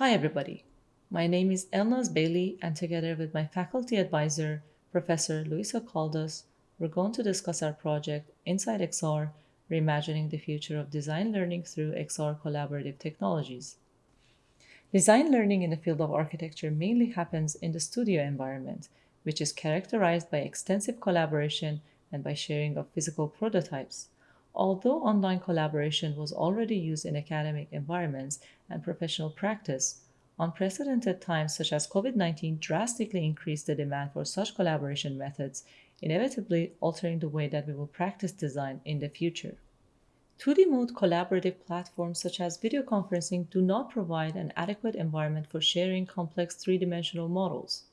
Hi everybody, my name is Elnaz Bailey and together with my faculty advisor, Professor Luisa Caldas, we're going to discuss our project Inside XR, Reimagining the Future of Design Learning through XR Collaborative Technologies. Design learning in the field of architecture mainly happens in the studio environment, which is characterized by extensive collaboration and by sharing of physical prototypes. Although online collaboration was already used in academic environments and professional practice, unprecedented times such as COVID 19 drastically increased the demand for such collaboration methods, inevitably altering the way that we will practice design in the future. 2D mode collaborative platforms such as video conferencing do not provide an adequate environment for sharing complex three dimensional models.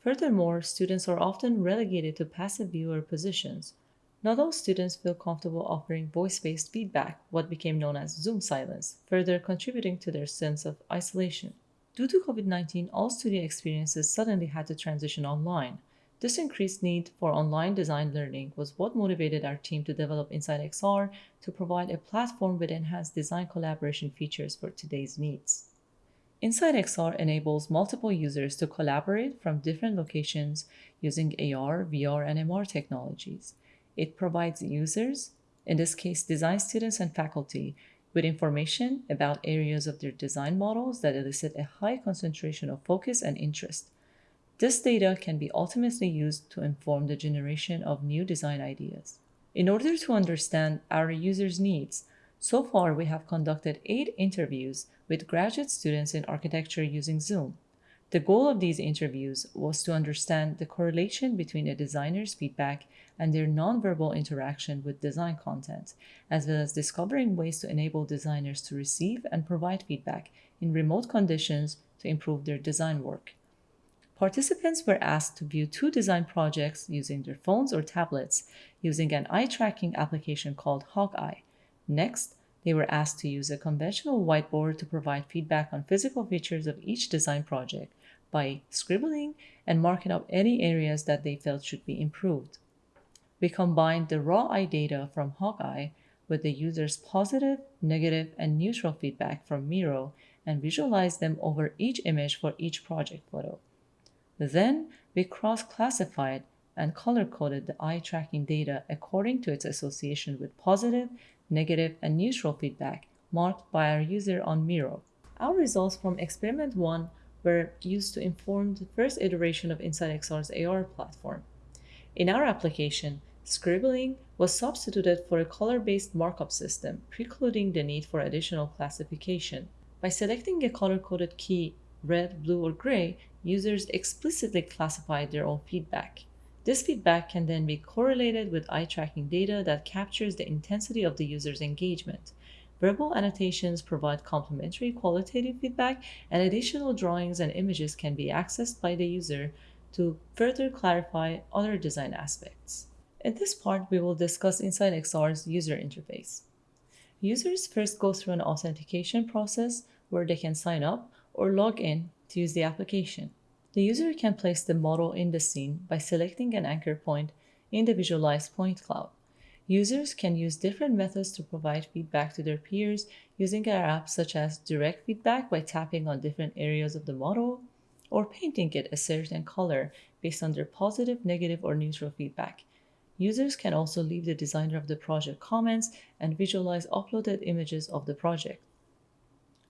Furthermore, students are often relegated to passive viewer positions. Not all students feel comfortable offering voice-based feedback, what became known as Zoom silence, further contributing to their sense of isolation. Due to COVID-19, all studio experiences suddenly had to transition online. This increased need for online design learning was what motivated our team to develop Inside XR to provide a platform with enhanced design collaboration features for today's needs. Inside XR enables multiple users to collaborate from different locations using AR, VR, and MR technologies. It provides users, in this case design students and faculty, with information about areas of their design models that elicit a high concentration of focus and interest. This data can be ultimately used to inform the generation of new design ideas. In order to understand our users' needs, so far, we have conducted eight interviews with graduate students in architecture using Zoom. The goal of these interviews was to understand the correlation between a designer's feedback and their nonverbal interaction with design content, as well as discovering ways to enable designers to receive and provide feedback in remote conditions to improve their design work. Participants were asked to view two design projects using their phones or tablets using an eye tracking application called Hawkeye. Next, they were asked to use a conventional whiteboard to provide feedback on physical features of each design project by scribbling and marking up any areas that they felt should be improved. We combined the raw eye data from Hawkeye with the user's positive, negative, and neutral feedback from Miro and visualized them over each image for each project photo. Then we cross-classified and color-coded the eye tracking data according to its association with positive, negative, and neutral feedback marked by our user on Miro. Our results from experiment 1 were used to inform the first iteration of Inside XR's AR platform. In our application, scribbling was substituted for a color-based markup system, precluding the need for additional classification. By selecting a color-coded key, red, blue, or gray, users explicitly classified their own feedback. This feedback can then be correlated with eye tracking data that captures the intensity of the user's engagement. Verbal annotations provide complementary qualitative feedback, and additional drawings and images can be accessed by the user to further clarify other design aspects. In this part, we will discuss Inside XR's user interface. Users first go through an authentication process where they can sign up or log in to use the application. The user can place the model in the scene by selecting an anchor point in the visualized point cloud. Users can use different methods to provide feedback to their peers using our app such as direct feedback by tapping on different areas of the model or painting it a certain color based on their positive, negative, or neutral feedback. Users can also leave the designer of the project comments and visualize uploaded images of the project.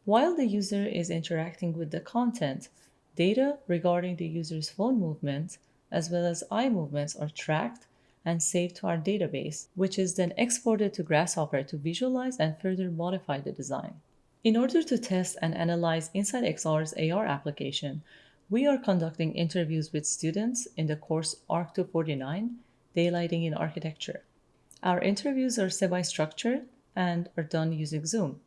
While the user is interacting with the content, Data regarding the user's phone movements as well as eye movements are tracked and saved to our database, which is then exported to Grasshopper to visualize and further modify the design. In order to test and analyze Inside XR's AR application, we are conducting interviews with students in the course ARC 249, Daylighting in Architecture. Our interviews are semi-structured and are done using Zoom.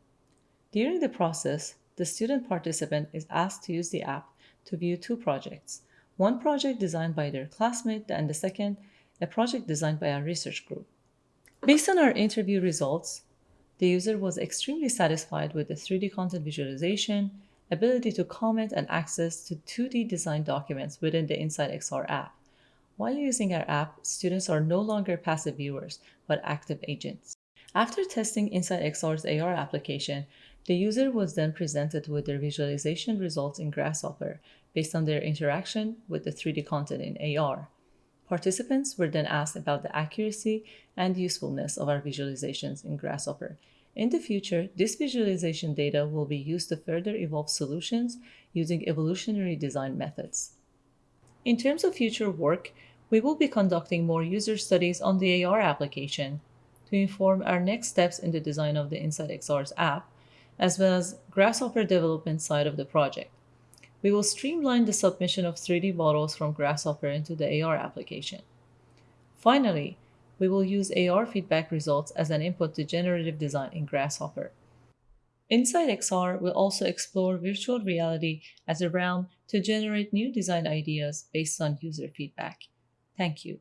During the process, the student participant is asked to use the app to view two projects. One project designed by their classmate and the second, a project designed by our research group. Based on our interview results, the user was extremely satisfied with the 3D content visualization, ability to comment and access to 2D design documents within the Inside XR app. While using our app, students are no longer passive viewers, but active agents. After testing Inside XR's AR application, The user was then presented with their visualization results in Grasshopper based on their interaction with the 3D content in AR. Participants were then asked about the accuracy and usefulness of our visualizations in Grasshopper. In the future, this visualization data will be used to further evolve solutions using evolutionary design methods. In terms of future work, we will be conducting more user studies on the AR application to inform our next steps in the design of the InsightXR's app, as well as Grasshopper development side of the project. We will streamline the submission of 3D models from Grasshopper into the AR application. Finally, we will use AR feedback results as an input to generative design in Grasshopper. Inside XR, we'll also explore virtual reality as a realm to generate new design ideas based on user feedback. Thank you.